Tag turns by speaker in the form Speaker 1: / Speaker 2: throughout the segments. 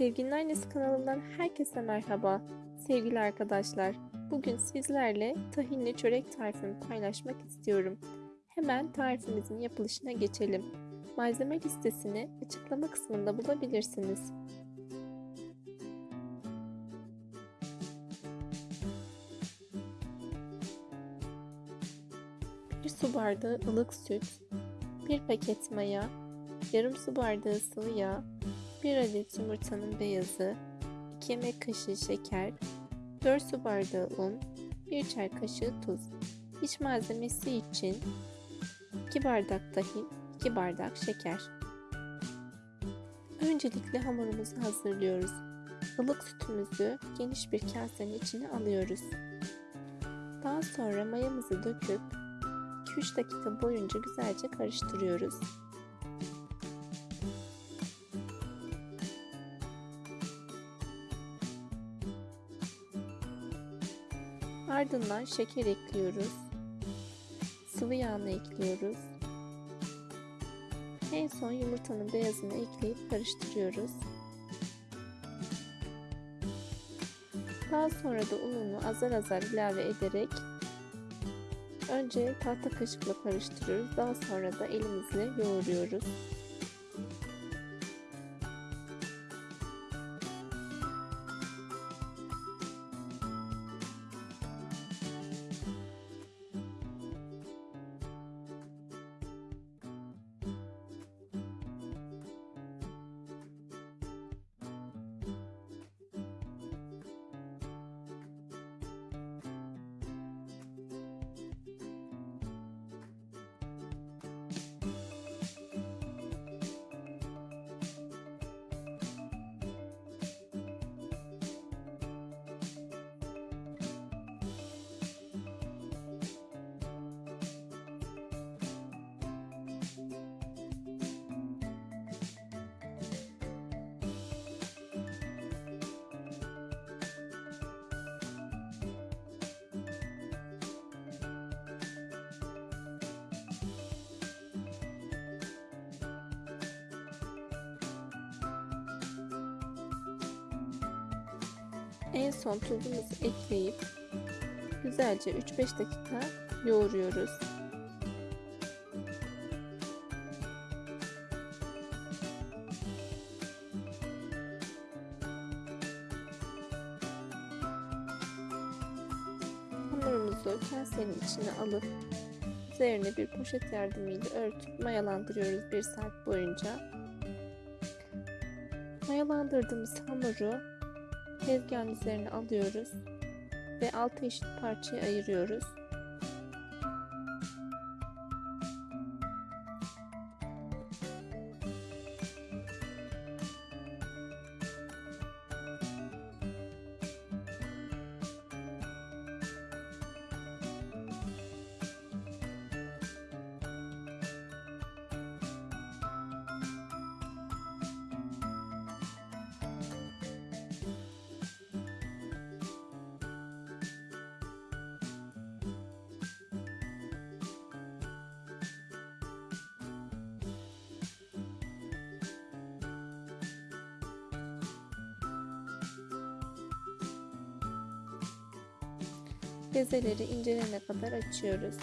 Speaker 1: Sevginin Annesi kanalından herkese merhaba. Sevgili arkadaşlar, bugün sizlerle tahinli çörek tarifimi paylaşmak istiyorum. Hemen tarifimizin yapılışına geçelim. Malzeme listesini açıklama kısmında bulabilirsiniz. Bir su bardağı ılık süt, bir paket maya, yarım su bardağı sıvı yağ, 1 adet yumurtanın beyazı, 2 yemek kaşığı şeker, 4 su bardağı un, 1 çay kaşığı tuz. İç malzemesi için 2 bardak tahin, 2 bardak şeker. Öncelikle hamurumuzu hazırlıyoruz. Ilık sütümüzü geniş bir kasenin içine alıyoruz. Daha sonra mayamızı döküp 2-3 dakika boyunca güzelce karıştırıyoruz. Ardından şeker ekliyoruz. Sıvı yağını ekliyoruz. En son yumurtanın beyazını ekleyip karıştırıyoruz. Daha sonra da ununu azar azar ilave ederek önce tahta kaşıkla karıştırıyoruz. Daha sonra da elimizle yoğuruyoruz. En son tuzumuzu ekleyip güzelce 3-5 dakika yoğuruyoruz. Hamurumuzu kasenin içine alıp üzerine bir poşet yardımıyla örtüp mayalandırıyoruz 1 saat boyunca. Mayalandırdığımız hamuru tezgahın üzerine alıyoruz ve altı eşit parçaya ayırıyoruz. Bezeleri incelene kadar açıyoruz.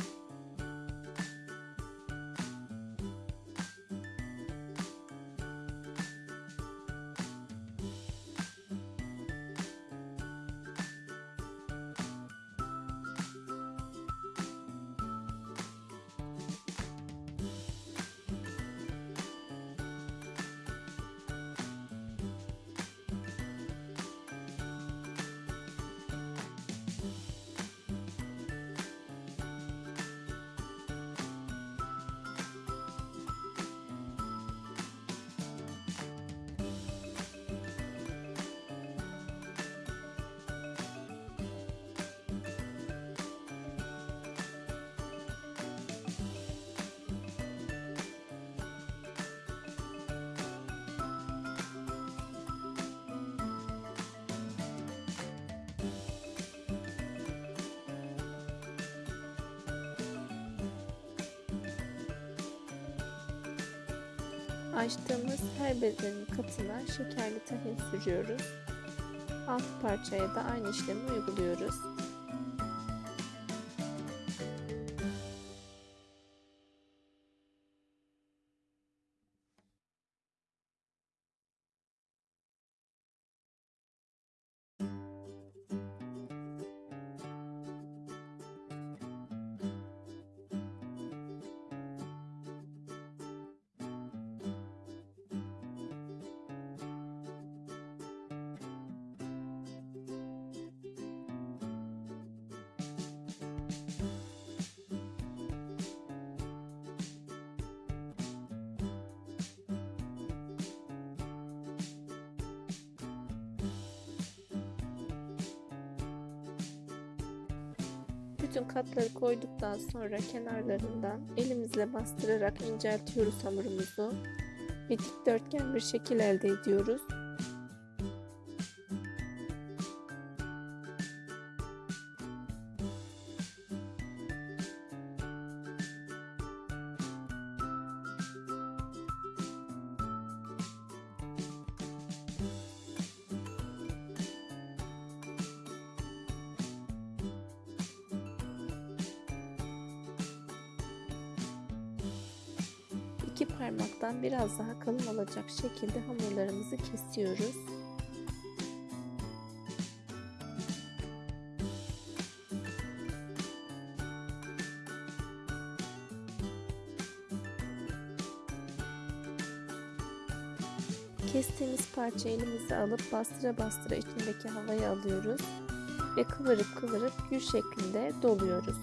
Speaker 1: Açtığımız her bezenin katına şekerli tahin sürüyoruz. Alt parçaya da aynı işlemi uyguluyoruz. Bütün katları koyduktan sonra kenarlarından elimizle bastırarak inceltiyoruz hamurumuzu ve dikdörtgen bir şekil elde ediyoruz. Parmaktan biraz daha kalın olacak şekilde hamurlarımızı kesiyoruz. Kestiğimiz parça elimize alıp bastıra bastıra içindeki havayı alıyoruz ve kıvırıp kıvırıp gül şeklinde doluyoruz.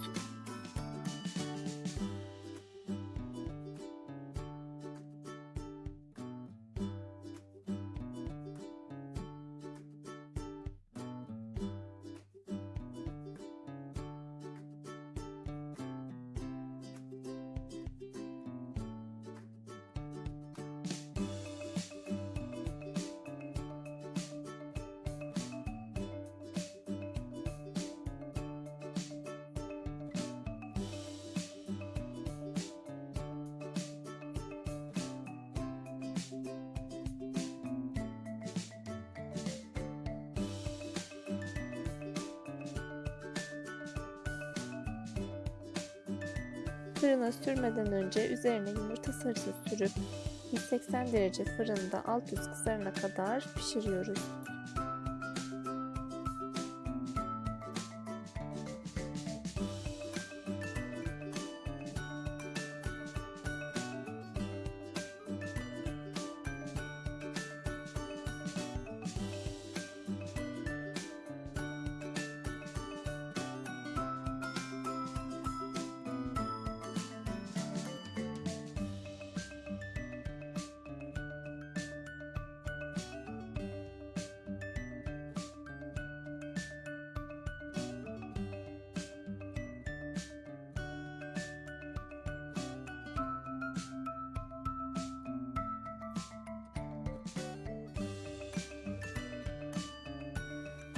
Speaker 1: Fırına sürmeden önce üzerine yumurta sarısı sürüp 180 derece fırında alt üst kızarana kadar pişiriyoruz.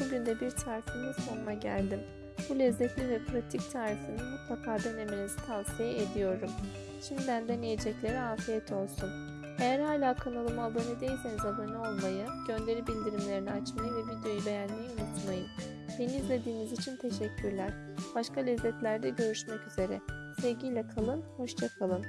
Speaker 1: Bugün de bir tarifimin sonuna geldim. Bu lezzetli ve pratik tarifini mutlaka denemenizi tavsiye ediyorum. Şimdiden deneyeceklere afiyet olsun. Eğer hala kanalıma abone değilseniz abone olmayı, gönderi bildirimlerini açmayı ve videoyu beğenmeyi unutmayın. Beni izlediğiniz için teşekkürler. Başka lezzetlerde görüşmek üzere. Sevgiyle kalın, hoşça kalın.